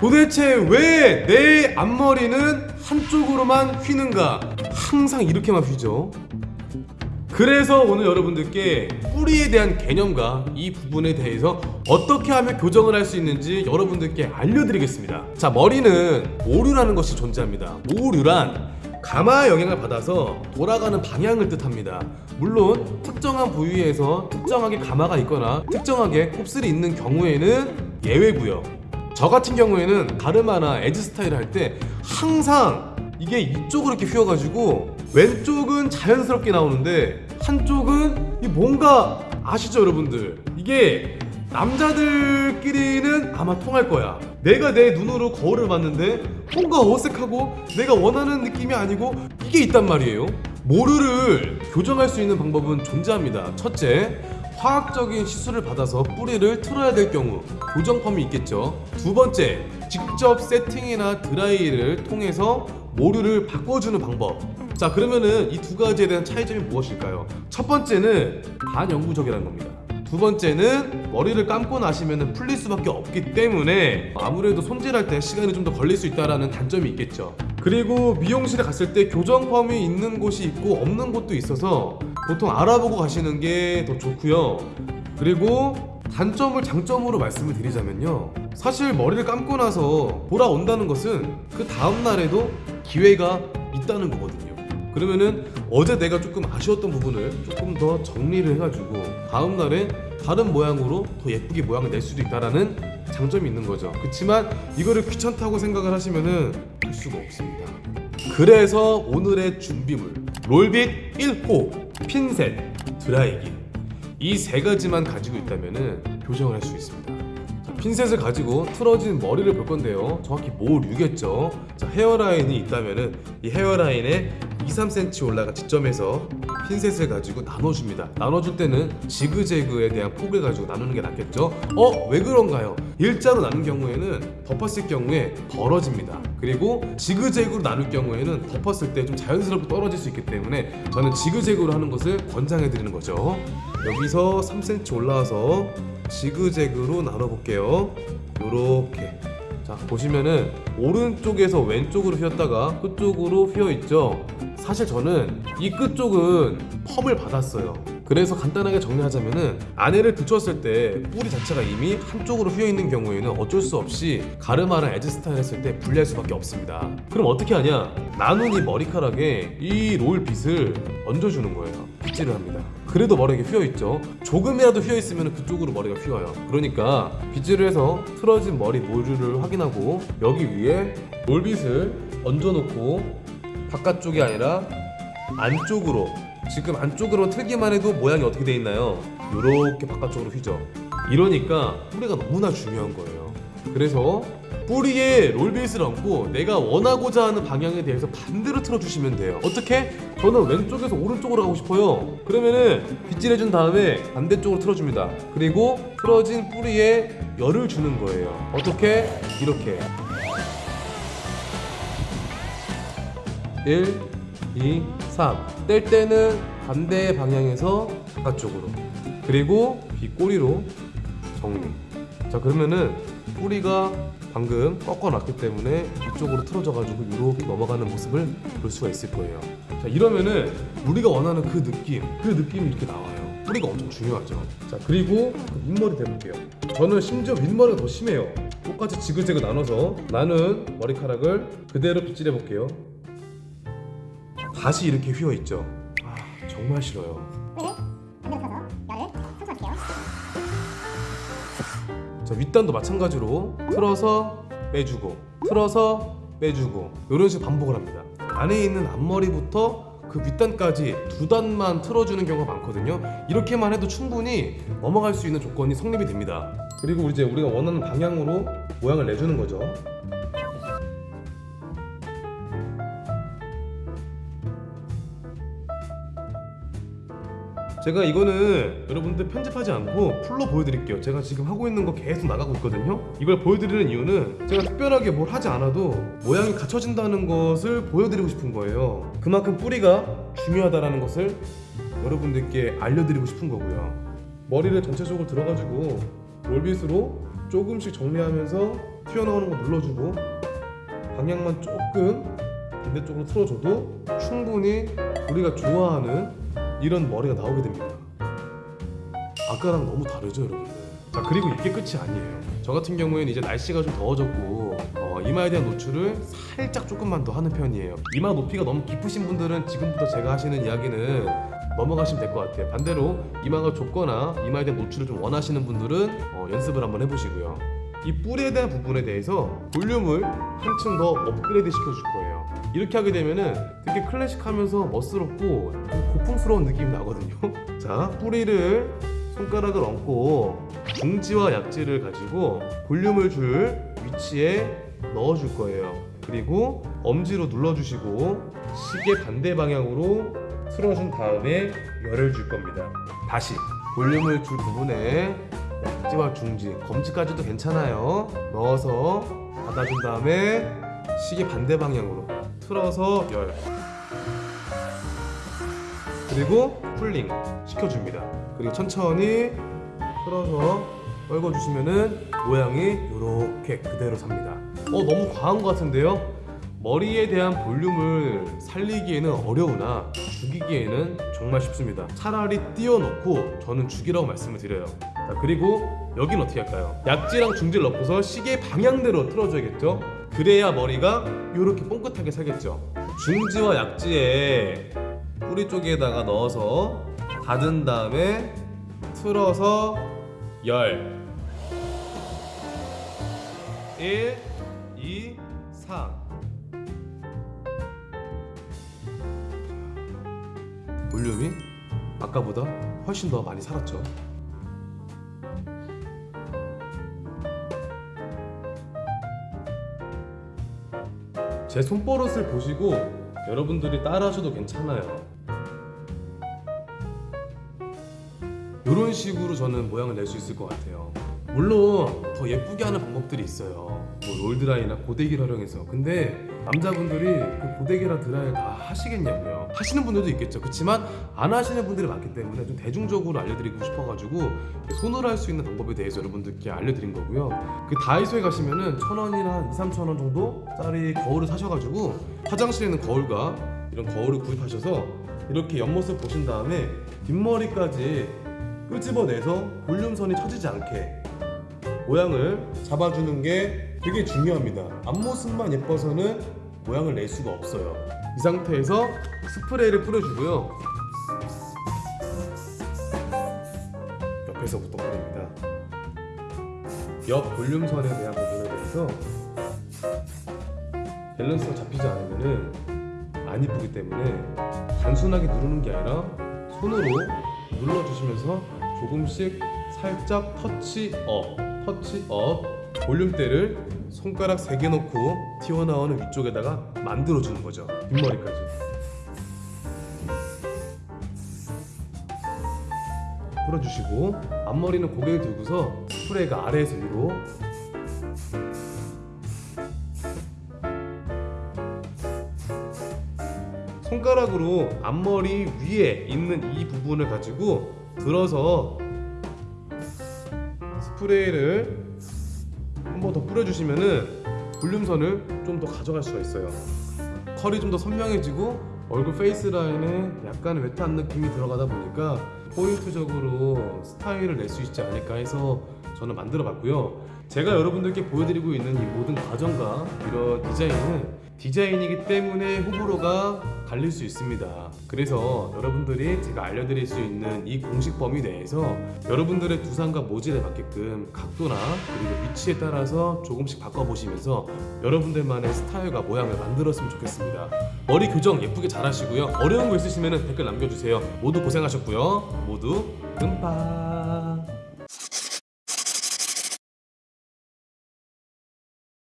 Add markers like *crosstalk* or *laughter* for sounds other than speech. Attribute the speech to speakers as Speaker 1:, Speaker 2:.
Speaker 1: 도대체 왜 내 앞머리는 한쪽으로만 휘는가? 항상 이렇게만 휘죠. 그래서 오늘 여러분들께 뿌리에 대한 개념과 이 부분에 대해서 어떻게 하면 교정을 할 수 있는지 여러분들께 알려드리겠습니다. 자, 머리는 오류라는 것이 존재합니다. 오류란 가마의 영향을 받아서 돌아가는 방향을 뜻합니다. 물론 특정한 부위에서 특정하게 가마가 있거나 특정하게 곱슬이 있는 경우에는 예외고요. 저 같은 경우에는 가르마나 에즈 스타일을 할 때 항상 이게 이쪽으로 이렇게 휘어가지고 왼쪽은 자연스럽게 나오는데 한쪽은 이 뭔가 아시죠 여러분들? 이게 남자들끼리는 아마 통할 거야. 내가 내 눈으로 거울을 봤는데 뭔가 어색하고 내가 원하는 느낌이 아니고 이게 있단 말이에요. 모르를 교정할 수 있는 방법은 존재합니다. 첫째 화학적인 시술을 받아서 뿌리를 틀어야 될 경우 교정펌이 있겠죠. 두 번째, 직접 세팅이나 드라이를 통해서 모류를 바꿔주는 방법. 자, 그러면은 이 두 가지에 대한 차이점이 무엇일까요? 첫 번째는 반영구적이라는 겁니다. 두 번째는 머리를 감고 나시면 풀릴 수밖에 없기 때문에 아무래도 손질할 때 시간이 좀 더 걸릴 수 있다는 단점이 있겠죠. 그리고 미용실에 갔을 때 교정펌이 있는 곳이 있고 없는 곳도 있어서 보통 알아보고 가시는 게 더 좋고요. 그리고 단점을 장점으로 말씀을 드리자면요. 사실 머리를 감고 나서 돌아온다는 것은 그 다음 날에도 기회가 있다는 거거든요. 그러면은 어제 내가 조금 아쉬웠던 부분을 조금 더 정리를 해가지고 다음 날에 다른 모양으로 더 예쁘게 모양을 낼 수도 있다라는 장점이 있는 거죠. 그렇지만 이거를 귀찮다고 생각을 하시면은 할 수가 없습니다. 그래서 오늘의 준비물 롤빗 1호, 핀셋, 드라이기 이 세 가지만 가지고 있다면은 교정을 할 수 있습니다. 자, 핀셋을 가지고 틀어진 머리를 볼 건데요. 정확히 모류겠죠. 자, 헤어라인이 있다면은 이 헤어라인에 2, 3cm 올라간 지점에서 핀셋을 가지고 나눠줍니다. 나눠줄 때는 지그재그에 대한 폭을 가지고 나누는 게 낫겠죠. 어? 왜 그런가요? 일자로 나눈 경우에는 덮었을 경우에 벌어집니다. 그리고 지그재그로 나눌 경우에는 덮었을 때 좀 자연스럽게 떨어질 수 있기 때문에 저는 지그재그로 하는 것을 권장해 드리는 거죠. 여기서 3cm 올라와서 지그재그로 나눠 볼게요. 요렇게. 자, 보시면은 오른쪽에서 왼쪽으로 휘었다가 끝쪽으로 휘어 있죠. 사실 저는 이 끝 쪽은 펌을 받았어요. 그래서 간단하게 정리하자면 은 안에를 붙였을 때 뿌리 자체가 이미 한쪽으로 휘어 있는 경우에는 어쩔 수 없이 가르마랑 에즈 스타일 했을 때 불리할 수밖에 없습니다. 그럼 어떻게 하냐? 나눈 이 머리카락에 이 롤 빗을 얹어주는 거예요. 빗질을 합니다. 그래도 머리가 휘어 있죠. 조금이라도 휘어 있으면 그쪽으로 머리가 휘어요. 그러니까 빗질을 해서 틀어진 머리 모류를 확인하고 여기 위에 롤빗을 얹어놓고 바깥쪽이 아니라 안쪽으로 지금 안쪽으로 틀기만 해도 모양이 어떻게 돼 있나요? 이렇게 바깥쪽으로 휘죠. 이러니까 뿌리가 너무나 중요한 거예요. 그래서 뿌리에 롤베이스를 얹고 내가 원하고자 하는 방향에 대해서 반대로 틀어주시면 돼요. 어떻게? 저는 왼쪽에서 오른쪽으로 가고 싶어요. 그러면은 빗질해준 다음에 반대쪽으로 틀어줍니다. 그리고 틀어진 뿌리에 열을 주는 거예요. 어떻게? 이렇게. 1, 2, 3. 뗄 때는 반대 방향에서 바깥쪽으로. 그리고 빗꼬리로 정리. 자, 그러면은 뿌리가 방금 꺾어놨기 때문에 이쪽으로 틀어져가지고 이렇게 넘어가는 모습을 볼 수가 있을 거예요. 자, 이러면은 우리가 원하는 그 느낌, 그 느낌이 이렇게 나와요. 뿌리가 엄청 중요하죠. 자, 그리고 윗머리 대볼게요. 저는 심지어 윗머리가 더 심해요. 똑같이 지그재그 나눠서 나는 머리카락을 그대로 빗질해 볼게요. 다시 이렇게 휘어 있죠. 아, 정말 싫어요. 자, 윗단도 마찬가지로 틀어서 빼주고 틀어서 빼주고 이런 식으로 반복을 합니다. 안에 있는 앞머리부터 그 윗단까지 두 단만 틀어주는 경우가 많거든요. 이렇게만 해도 충분히 넘어갈 수 있는 조건이 성립이 됩니다. 그리고 이제 우리가 원하는 방향으로 모양을 내주는 거죠. 제가 이거는 여러분들 편집하지 않고 풀로 보여드릴게요. 제가 지금 하고 있는 거 계속 나가고 있거든요. 이걸 보여드리는 이유는 제가 특별하게 뭘 하지 않아도 모양이 갖춰진다는 것을 보여드리고 싶은 거예요. 그만큼 뿌리가 중요하다는 것을 여러분들께 알려드리고 싶은 거고요. 머리를 전체적으로 들어가지고 롤빗으로 조금씩 정리하면서 튀어나오는 거 눌러주고 방향만 조금 반대쪽으로 틀어줘도 충분히 우리가 좋아하는 이런 머리가 나오게 됩니다. 아까랑 너무 다르죠, 여러분들? 자 그리고 이게 끝이 아니에요. 저 같은 경우에는 이제 날씨가 좀 더워졌고 어, 이마에 대한 노출을 살짝 조금만 더 하는 편이에요. 이마 높이가 너무 깊으신 분들은 지금부터 제가 하시는 이야기는 넘어가시면 될 것 같아요. 반대로 이마가 좁거나 이마에 대한 노출을 좀 원하시는 분들은 어, 연습을 한번 해보시고요. 이 뿔에 대한 부분에 대해서 볼륨을 한층 더 업그레이드 시켜줄 거예요. 이렇게 하게 되면은 되게 클래식하면서 멋스럽고 좀 고풍스러운 느낌이 나거든요. *laughs* 자, 뿌리를 손가락을 얹고 중지와 약지를 가지고 볼륨을 줄 위치에 넣어줄 거예요. 그리고 엄지로 눌러주시고 시계 반대 방향으로 틀어준 다음에 열을 줄 겁니다. 다시 볼륨을 줄 부분에 약지와 중지, 검지까지도 괜찮아요. 넣어서 닫아준 다음에 시계 반대 방향으로 틀어서 열. 그리고 쿨링 시켜줍니다. 그리고 천천히 틀어서 떨궈주시면은 모양이 이렇게 그대로 삽니다. 어 너무 과한 것 같은데요? 머리에 대한 볼륨을 살리기에는 어려우나 죽이기에는 정말 쉽습니다. 차라리 띄워놓고 저는 죽이라고 말씀을 드려요. 자 그리고 여긴 어떻게 할까요? 약지랑 중지를 넣고서 시계 방향대로 틀어줘야겠죠? 그래야 머리가 이렇게 뽕긋하게 살겠죠. 중지와 약지에 뿌리 쪽에다가 넣어서 닫은 다음에 틀어서 열. 1, 2, 3 볼륨이 아까보다 훨씬 더 많이 살았죠 제 손버릇을 보시고 여러분들이 따라하셔도 괜찮아요 이런 식으로 저는 모양을 낼 수 있을 것 같아요. 물론 더 예쁘게 하는 방법들이 있어요. 뭐 롤드라이나 고데기를 활용해서. 근데 남자분들이 그 고데기랑 드라이 다 하시겠냐고요. 하시는 분들도 있겠죠. 그렇지만 안 하시는 분들이 많기 때문에 좀 대중적으로 알려드리고 싶어가지고 손으로 할 수 있는 방법에 대해서 여러분들께 알려드린 거고요. 그 다이소에 가시면은 천 원이나 한 2, 3천 원 정도 짜리 거울을 사셔가지고 화장실에 있는 거울과 이런 거울을 구입하셔서 이렇게 옆모습 보신 다음에 뒷머리까지 끄집어내서 볼륨선이 처지지 않게 모양을 잡아주는 게 되게 중요합니다. 앞모습만 예뻐서는 모양을 낼 수가 없어요. 이 상태에서 스프레이를 뿌려주고요. 옆에서부터 뿌립니다. 옆 볼륨선에 대한 부분에 대해서 밸런스가 잡히지 않으면 안 이쁘기 때문에 단순하게 누르는 게 아니라 손으로 눌러주시면서 조금씩 살짝 터치업, 터치업 볼륨대를 손가락 3개 놓고 튀어나오는 위쪽에다가 만들어주는 거죠. 뒷머리까지. 풀어주시고 앞머리는 고개를 들고서 스프레이가 아래에서 위로. 손가락으로 앞머리 위에 있는 이 부분을 가지고 들어서 스프레이를 한 번 더 뿌려주시면은 볼륨선을 좀 더 가져갈 수가 있어요. 컬이 좀 더 선명해지고 얼굴 face line에 약간 wet한 느낌이 들어가다 보니까 포인트적으로 스타일을 낼 수 있지 않을까 해서 저는 만들어 봤고요. 제가 여러분들께 보여드리고 있는 이 모든 과정과 이런 디자인은 디자인이기 때문에 호불호가 갈릴 수 있습니다. 그래서 여러분들이 제가 알려드릴 수 있는 이 공식 범위 내에서 여러분들의 두상과 모질에 맞게끔 각도나 그리고 위치에 따라서 조금씩 바꿔보시면서 여러분들만의 스타일과 모양을 만들었으면 좋겠습니다. 머리 교정 예쁘게 잘 하시고요. 어려운 거 있으시면 댓글 남겨주세요. 모두 고생하셨고요. 모두 금파